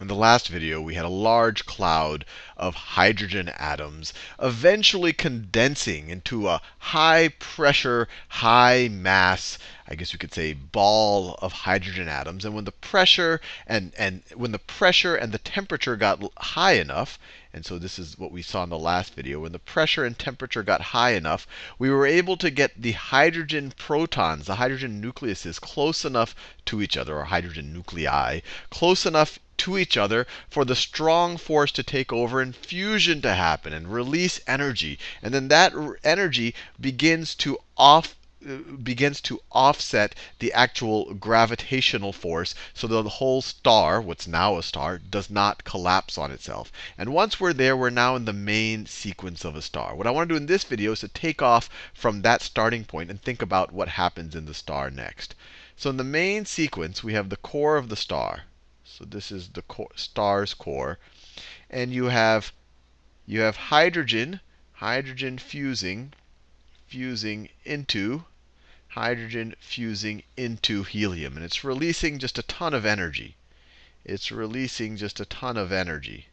In the last video, we had a large cloud of hydrogen atoms eventually condensing into a high pressure, high mass, I guess you could say ball of hydrogen atoms. And when the pressure and, and when the pressure and the temperature got high enough, and so this is what we saw in the last video, when the pressure and temperature got high enough, we were able to get the hydrogen protons, the hydrogen nucleuses, close enough to each other, or hydrogen nuclei, close enough to each other for the strong force to take over and fusion to happen and release energy. And then that energy begins to off begins to offset the actual gravitational force so that the whole star, what's now a star, does not collapse on itself. And once we're there, we're now in the main sequence of a star. What I want to do in this video is to take off from that starting point and think about what happens in the star next. So in the main sequence, we have the core of the star. So this is the star's core. And you have you have hydrogen, hydrogen fusing, fusing into hydrogen fusing into helium. And it's releasing just a ton of energy. It's releasing just a ton of energy.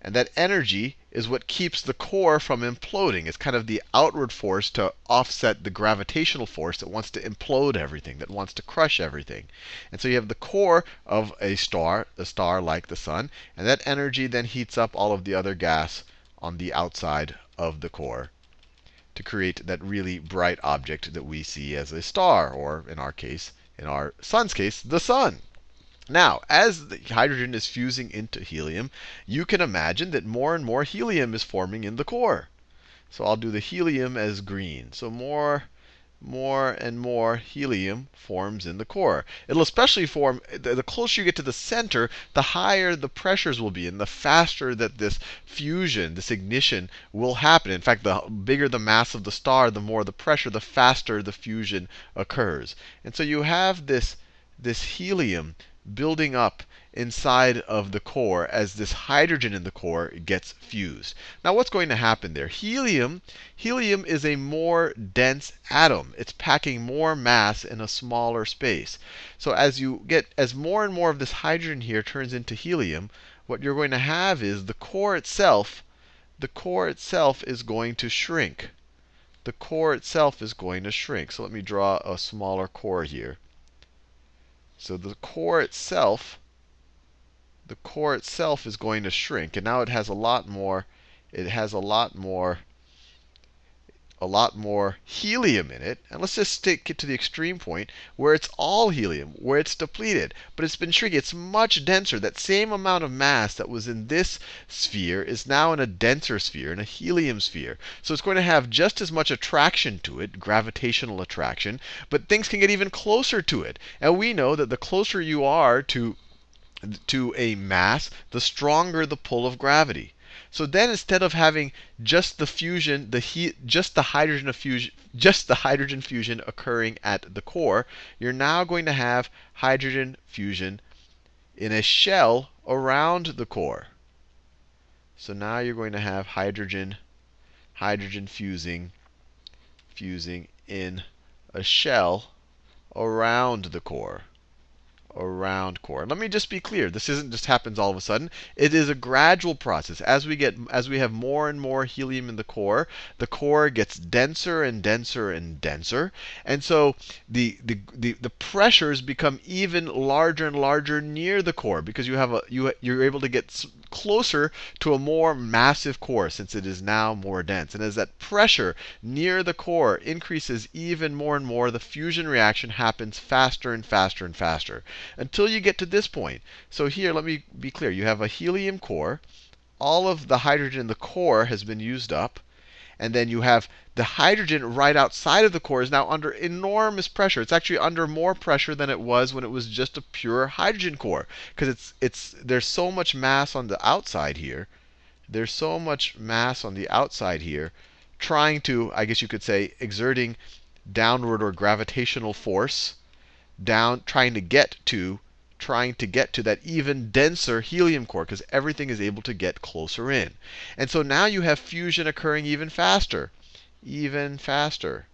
And that energy is what keeps the core from imploding. It's kind of the outward force to offset the gravitational force that wants to implode everything, that wants to crush everything. And so you have the core of a star, a star like the sun, and that energy then heats up all of the other gas on the outside of the core to create that really bright object that we see as a star, or in our case, in our sun's case, the sun. Now, as the hydrogen is fusing into helium, you can imagine that more and more helium is forming in the core. So I'll do the helium as green. So more, more and more helium forms in the core. It'll especially form, the closer you get to the center, the higher the pressures will be, and the faster that this fusion, this ignition will happen. In fact, the bigger the mass of the star, the more the pressure, the faster the fusion occurs. And so you have this, this helium building up inside of the core as this hydrogen in the core gets fused. Now what's going to happen there? Helium, helium is a more dense atom. It's packing more mass in a smaller space. So as you get as more and more of this hydrogen here turns into helium, what you're going to have is the core itself, the core itself is going to shrink. The core itself is going to shrink. So let me draw a smaller core here. So the core itself, the core itself is going to shrink. And now it has a lot more, it has a lot more a lot more helium in it. And let's just take it to the extreme point where it's all helium, where it's depleted. But it's been shrinking. It's much denser. That same amount of mass that was in this sphere is now in a denser sphere, in a helium sphere. So it's going to have just as much attraction to it, gravitational attraction, but things can get even closer to it. And we know that the closer you are to to a mass, the stronger the pull of gravity. So then instead of having just the fusion, the heat, just the hydrogen fusion, just the hydrogen fusion occurring at the core, you're now going to have hydrogen fusion in a shell around the core. So now you're going to have hydrogen, hydrogen fusing, fusing in a shell around the core around core. Let me just be clear. This isn't just happens all of a sudden. It is a gradual process. As we get as we have more and more helium in the core, the core gets denser and denser and denser. And so the the the, the pressures become even larger and larger near the core because you have a you you're able to get closer to a more massive core since it is now more dense. And as that pressure near the core increases even more and more, the fusion reaction happens faster and faster and faster until you get to this point. So here, let me be clear. You have a helium core. All of the hydrogen in the core has been used up. And then you have the hydrogen right outside of the core is now under enormous pressure. It's actually under more pressure than it was when it was just a pure hydrogen core. Because it's, it's, there's so much mass on the outside here. There's so much mass on the outside here trying to, I guess you could say, exerting downward or gravitational force down, trying to get to trying to get to that even denser helium core because everything is able to get closer in. And so now you have fusion occurring even faster, even faster.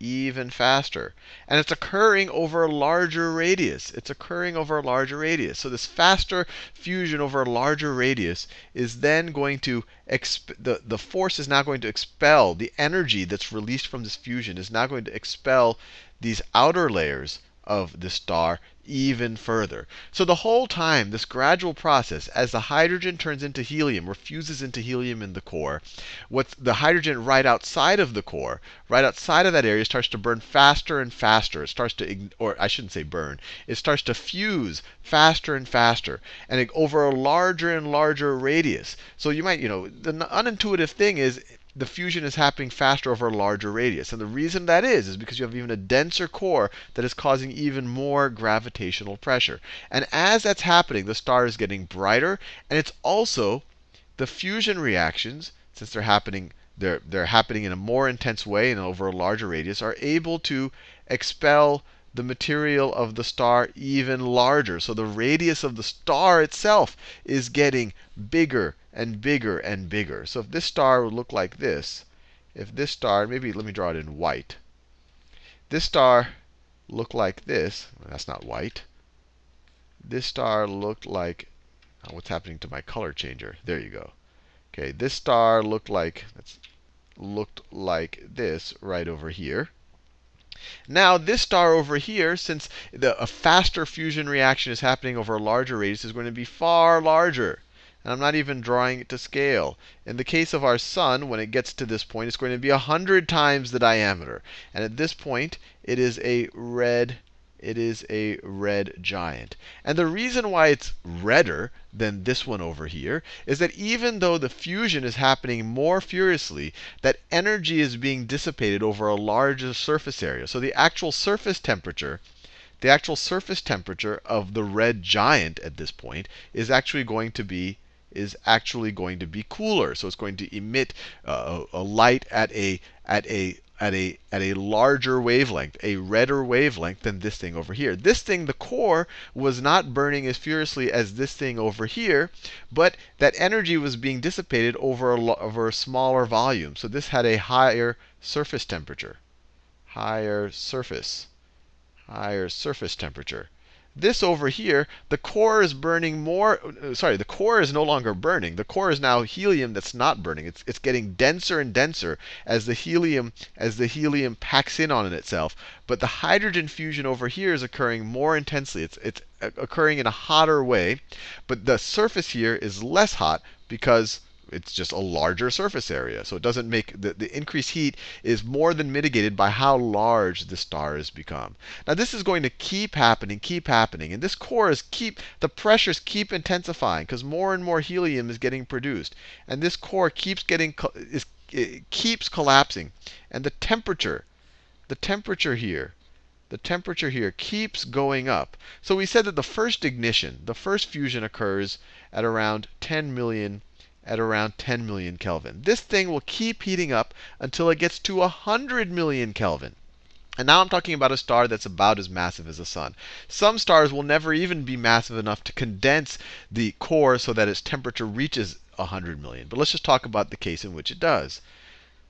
even faster. And it's occurring over a larger radius. It's occurring over a larger radius. So this faster fusion over a larger radius is then going to, the, the force is now going to expel, the energy that's released from this fusion is now going to expel these outer layers of the star even further. So the whole time, this gradual process, as the hydrogen turns into helium, or fuses into helium in the core, what's the hydrogen right outside of the core, right outside of that area, starts to burn faster and faster. It starts to, or I shouldn't say burn, it starts to fuse faster and faster, and over a larger and larger radius. So you might, you know, the unintuitive thing is the fusion is happening faster over a larger radius. And the reason that is, is because you have even a denser core that is causing even more gravitational pressure. And as that's happening, the star is getting brighter. And it's also the fusion reactions, since they're happening, they're, they're happening in a more intense way and over a larger radius, are able to expel the material of the star even larger. So the radius of the star itself is getting bigger and bigger and bigger. So if this star would look like this, if this star, maybe let me draw it in white. This star looked like this. That's not white. This star looked like, oh, what's happening to my color changer? There you go. Okay, this star looked like, looked like this right over here. Now, this star over here, since the, a faster fusion reaction is happening over a larger radius, is going to be far larger. And I'm not even drawing it to scale. In the case of our sun, when it gets to this point, it's going to be 100 times the diameter. And at this point, it is a red it is a red giant. And the reason why it's redder than this one over here is that even though the fusion is happening more furiously, that energy is being dissipated over a larger surface area. So the actual surface temperature, the actual surface temperature of the red giant at this point is actually going to be is actually going to be cooler. So it's going to emit uh, a light at a at a at a at a larger wavelength, a redder wavelength than this thing over here. This thing, the core, was not burning as furiously as this thing over here, but that energy was being dissipated over a, over a smaller volume. So this had a higher surface temperature. Higher surface. Higher surface temperature. This over here, the core is burning more. Uh, sorry, the core is no longer burning. The core is now helium that's not burning. It's, it's getting denser and denser as the helium as the helium packs in on itself. But the hydrogen fusion over here is occurring more intensely. It's, it's occurring in a hotter way. But the surface here is less hot because it's just a larger surface area. So it doesn't make the, the increased heat is more than mitigated by how large the star has become. Now this is going to keep happening, keep happening. And this core is keep the pressures keep intensifying because more and more helium is getting produced. And this core keeps getting is keeps collapsing. And the temperature, the temperature here, the temperature here keeps going up. So we said that the first ignition, the first fusion occurs at around 10 million at around 10 million Kelvin. This thing will keep heating up until it gets to 100 million Kelvin. And now I'm talking about a star that's about as massive as the sun. Some stars will never even be massive enough to condense the core so that its temperature reaches 100 million. But let's just talk about the case in which it does.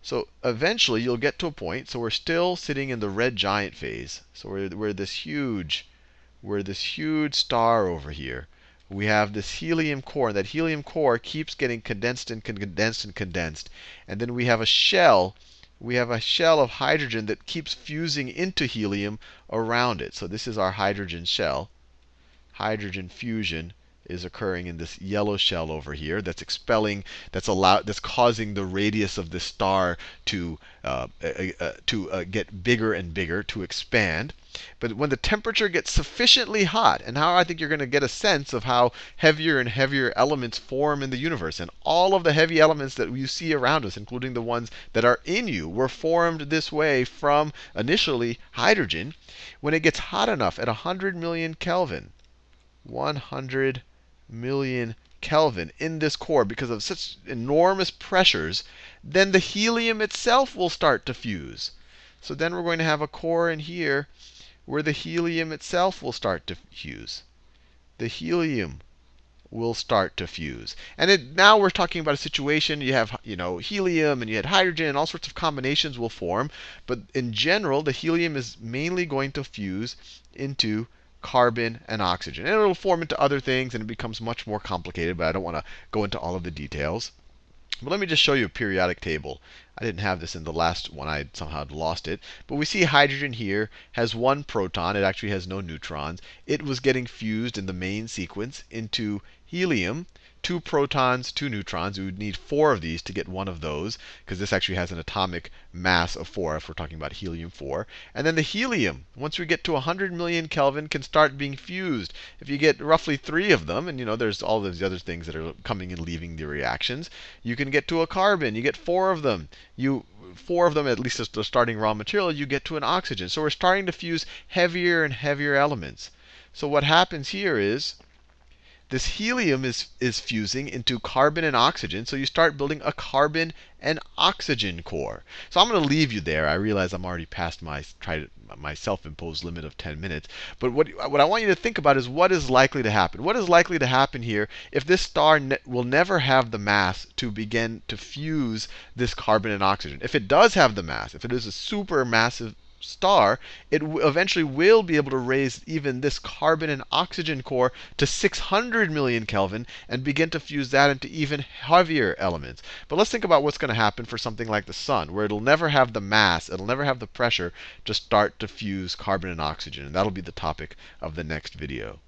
So eventually you'll get to a point, so we're still sitting in the red giant phase. So we're, we're this huge, we're this huge star over here we have this helium core. And that helium core keeps getting condensed and condensed and condensed. And then we have a shell. We have a shell of hydrogen that keeps fusing into helium around it. So this is our hydrogen shell. Hydrogen fusion is occurring in this yellow shell over here that's expelling, that's allow, that's causing the radius of the star to uh, uh, uh, to uh, get bigger and bigger, to expand. But when the temperature gets sufficiently hot, and how I think you're going to get a sense of how heavier and heavier elements form in the universe, and all of the heavy elements that you see around us, including the ones that are in you, were formed this way from initially hydrogen. When it gets hot enough at 100 million Kelvin, 100 million Kelvin in this core because of such enormous pressures, then the helium itself will start to fuse. So then we're going to have a core in here where the helium itself will start to fuse. The helium will start to fuse. And it, now we're talking about a situation you have, you know, helium and you had hydrogen, and all sorts of combinations will form. But in general, the helium is mainly going to fuse into carbon and oxygen. And it'll form into other things and it becomes much more complicated, but I don't want to go into all of the details. But let me just show you a periodic table. I didn't have this in the last one. I somehow lost it. But we see hydrogen here has one proton. It actually has no neutrons. It was getting fused in the main sequence into helium two protons, two neutrons. We would need four of these to get one of those, because this actually has an atomic mass of four if we're talking about helium 4. And then the helium, once we get to 100 million Kelvin, can start being fused. If you get roughly three of them, and you know there's all those other things that are coming and leaving the reactions, you can get to a carbon. You get four of them. You four of them, at least as the starting raw material, you get to an oxygen. So we're starting to fuse heavier and heavier elements. So what happens here is this helium is, is fusing into carbon and oxygen. So you start building a carbon and oxygen core. So I'm going to leave you there. I realize I'm already past my try my self-imposed limit of 10 minutes. But what, what I want you to think about is what is likely to happen. What is likely to happen here if this star ne will never have the mass to begin to fuse this carbon and oxygen? If it does have the mass, if it is a super massive star, it eventually will be able to raise even this carbon and oxygen core to 600 million Kelvin and begin to fuse that into even heavier elements. But let's think about what's going to happen for something like the sun, where it'll never have the mass, it'll never have the pressure to start to fuse carbon and oxygen. And that'll be the topic of the next video.